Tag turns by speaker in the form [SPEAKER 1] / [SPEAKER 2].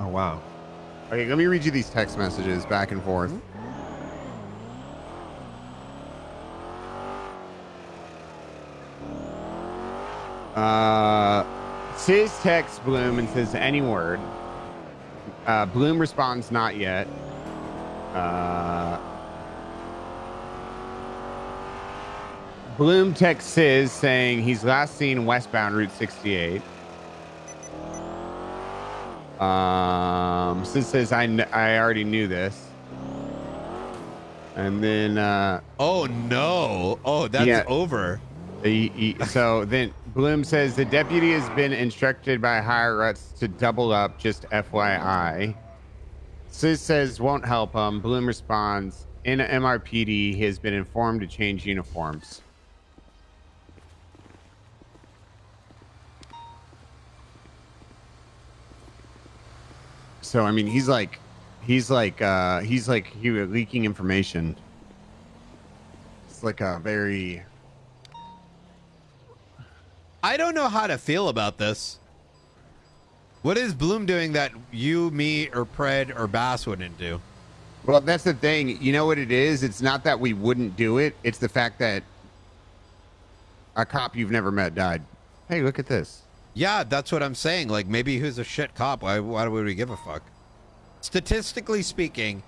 [SPEAKER 1] Oh wow.
[SPEAKER 2] Okay, let me read you these text messages back and forth. Uh, Sis texts Bloom and says any word. Uh, Bloom responds not yet. Uh, Bloom texts Sis saying he's last seen westbound Route 68. Um, Sis says I, I already knew this. And then uh,
[SPEAKER 3] Oh no! Oh, that's
[SPEAKER 2] Yeah.
[SPEAKER 3] over.
[SPEAKER 2] he, he, so then Bloom says the deputy has been instructed by higher ups to double up. Just FYI. Sis says won't help him. Bloom responds in MRPD. He has been informed to change uniforms. So I mean, he's like, he's like, uh, he's like, he was leaking information. It's like a very
[SPEAKER 3] I don't know how to feel about this. What is Bloom doing that you, me, or Pred or Bass wouldn't do?
[SPEAKER 2] Well, that's the thing. You know what it is? It's not that we wouldn't do it. It's the fact that a cop you've never met died. Hey, look at this.
[SPEAKER 3] Yeah, that's what I'm saying. Like maybe he's a shit cop. Why? Why would we give a fuck? Statistically speaking,